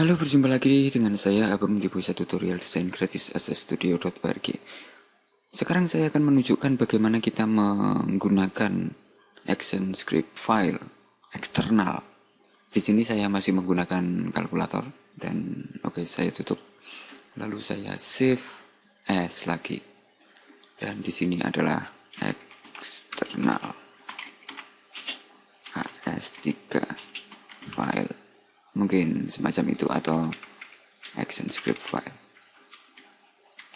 Halo, berjumpa lagi dengan saya Abam di pusat tutorial desain gratis asstudio.org. Sekarang saya akan menunjukkan bagaimana kita menggunakan action script file eksternal. Di sini saya masih menggunakan kalkulator dan oke okay, saya tutup. Lalu saya save as lagi. Dan di sini adalah eksternal as3 file mungkin semacam itu atau action script file.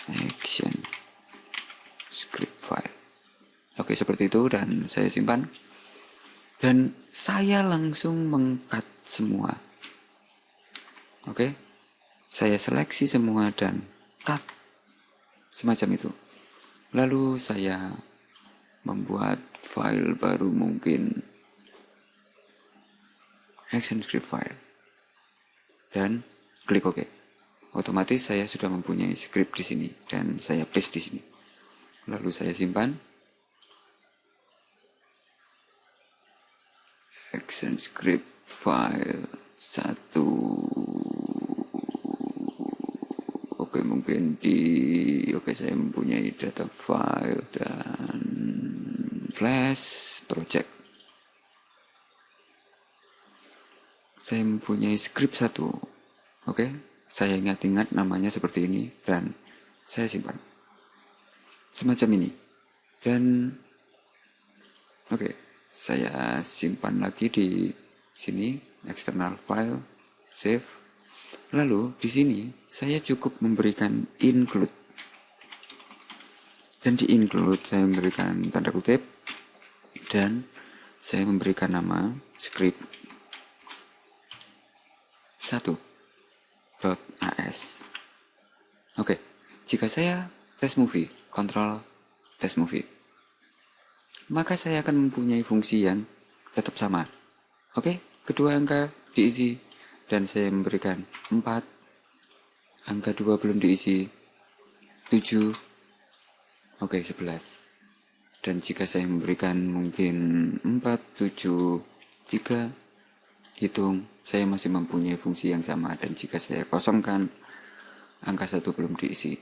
Action script file. Oke seperti itu dan saya simpan. Dan saya langsung mengkat semua. Oke saya seleksi semua dan cut semacam itu. Lalu saya membuat file baru mungkin. Action script file dan klik OK. Otomatis saya sudah mempunyai script di sini dan saya paste di sini. Lalu saya simpan. Action script file satu. Oke mungkin di oke saya mempunyai data file dan flash project saya mempunyai script satu. Oke, saya ingat-ingat namanya seperti ini dan saya simpan. Semacam ini. Dan oke, saya simpan lagi di sini external file, save. Lalu di sini saya cukup memberikan include. Dan di include saya memberikan tanda kutip dan saya memberikan nama script 1.as Oke, jika saya tes movie, kontrol tes movie, maka saya akan mempunyai fungsi yang tetap sama. Oke, kedua angka diisi dan saya memberikan 4, angka 2 belum diisi, 7, oke 11. Dan jika saya memberikan mungkin 4, 7, 3, hitung saya masih mempunyai fungsi yang sama dan jika saya kosongkan angka satu belum diisi.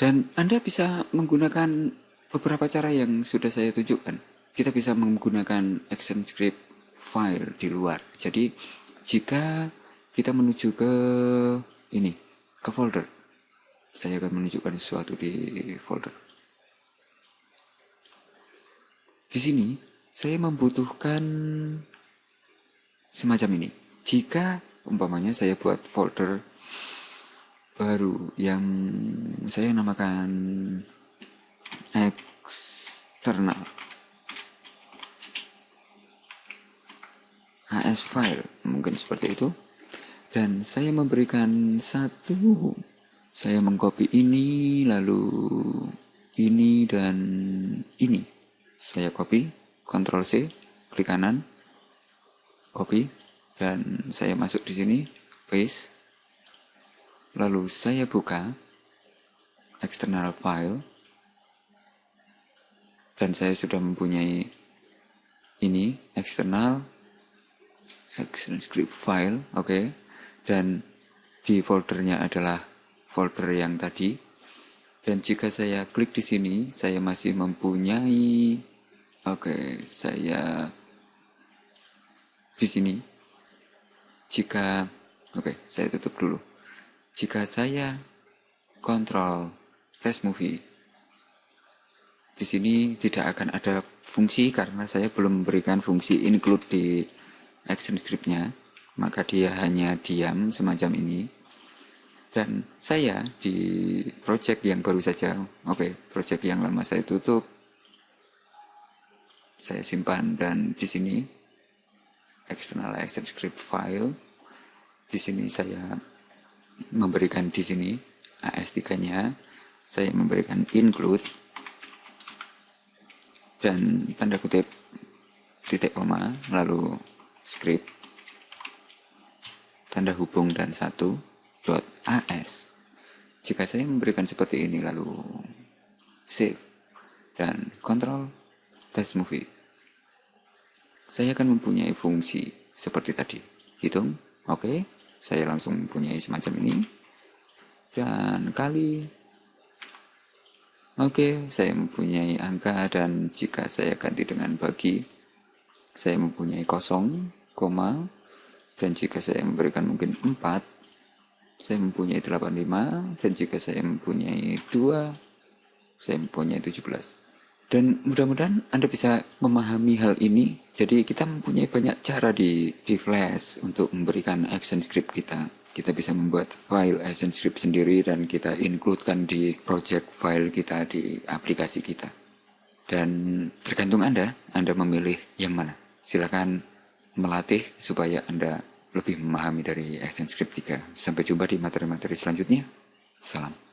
Dan Anda bisa menggunakan beberapa cara yang sudah saya tunjukkan. Kita bisa menggunakan action script file di luar. Jadi jika kita menuju ke ini ke folder saya akan menunjukkan sesuatu di folder. Di sini saya membutuhkan semacam ini. Jika umpamanya saya buat folder baru yang saya namakan eksternal AS file mungkin seperti itu dan saya memberikan satu saya mengcopy ini lalu ini dan ini saya copy Ctrl C klik kanan copy dan saya masuk di sini paste. Lalu saya buka external file. Dan saya sudah mempunyai ini external external script file oke. Okay. dan di foldernya adalah folder yang tadi. Dan jika saya klik di sini saya masih mempunyai oke okay, saya di sini. Jika oke okay, saya tutup dulu. Jika saya kontrol test movie di sini tidak akan ada fungsi karena saya belum memberikan fungsi include di action scriptnya. Maka dia hanya diam semacam ini. Dan saya di project yang baru saja oke okay, project yang lama saya tutup. Saya simpan dan di sini external action script file. Di sini saya memberikan di sini AS3-nya, saya memberikan include dan tanda kutip titik koma lalu script tanda hubung dan satu dot as jika saya memberikan seperti ini lalu save dan kontrol test movie saya akan mempunyai fungsi seperti tadi. Hitung, oke. Okay. saya langsung mempunyai semacam ini dan kali oke saya mempunyai angka dan jika saya ganti dengan bagi saya mempunyai kosong koma dan jika saya memberikan mungkin 4 saya mempunyai 85 dan jika saya mempunyai 2 saya mempunyai 17 dan mudah-mudahan Anda bisa memahami hal ini. Jadi kita mempunyai banyak cara di, di Flash untuk memberikan action script kita. Kita bisa membuat file action script sendiri dan kita includekan di project file kita di aplikasi kita. Dan tergantung Anda, Anda memilih yang mana. Silakan melatih supaya Anda lebih memahami dari action script 3. Sampai jumpa di materi-materi selanjutnya. Salam.